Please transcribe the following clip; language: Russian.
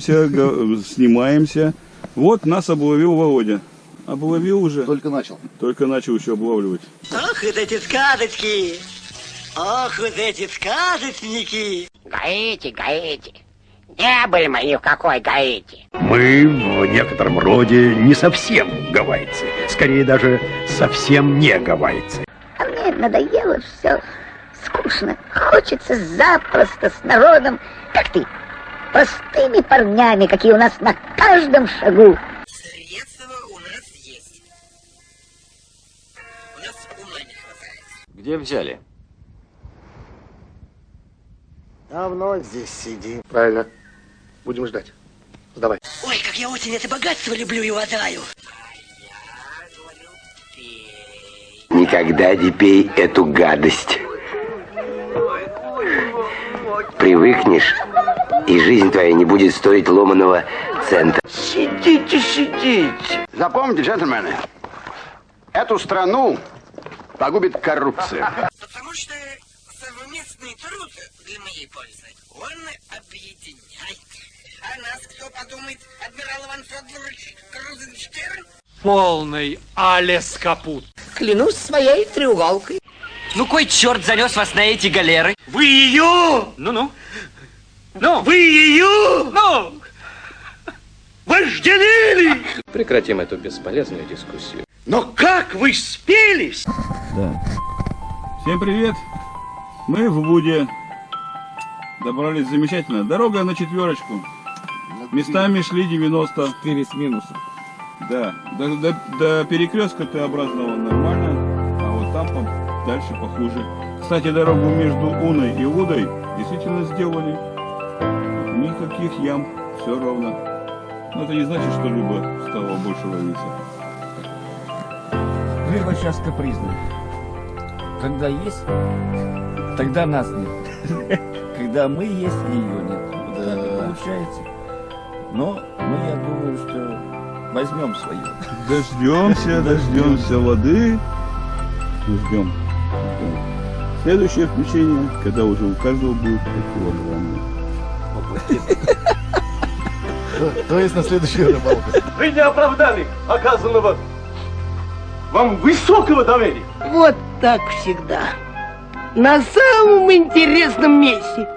снимаемся. Вот нас обловил Володя. Обловил уже. Только начал. Только начал еще облавливать. Ох, вот эти сказочки! Ох, вот эти сказочники! Гаити, Гаити. Не были мы ни в какой Гаити. Мы в некотором роде не совсем гавайцы. Скорее даже совсем не гавайцы. А мне надоело все. Скучно. Хочется запросто с народом, как ты. Простыми парнями, какие у нас на каждом шагу. Средства у нас есть. У нас ума не хватает. Где взяли? Давно здесь сидим. Правильно. Будем ждать. Сдавай. Ой, как я очень это богатство люблю и уважаю. Никогда не пей эту гадость. Привыкнешь, и жизнь твоя не будет стоить ломаного цента. Сидите, сидите. Запомните, джентльмены, эту страну погубит коррупция. Потому что совместный труд для моей пользы, он объединяет. А нас кто подумает, адмирал Иван Федорович Крузенштерн? Полный Алес Капут. Клянусь своей треуголкой. Ну кой черт занес вас на эти галеры? Вы ее! Ну-ну. Ну, Вы ее! ну! Вожделили! Прекратим эту бесполезную дискуссию. Но как вы спелись? Да. Всем привет. Мы в Буде. Добрались замечательно. Дорога на четверочку. Местами шли 90. 4 с минусом. Да. До, до, до перекрестка Т-образного нормально. А вот там по- дальше похуже. Кстати, дорогу между Уной и Удой действительно сделали. Никаких ям. Все ровно. Но это не значит, что рыба стала больше ловиться. Рыба сейчас капризная. Когда есть, тогда нас нет. Когда мы есть, ее нет. Вот так и получается. Но мы, я думаю, что возьмем свое. Дождемся, дождемся воды. Ждем. ждем. Следующее включение, когда уже у каждого будет по килограмму. То есть на следующую рыбалку. Вы не оправдали оказанного вам высокого доверия. Вот так всегда. На самом интересном месте.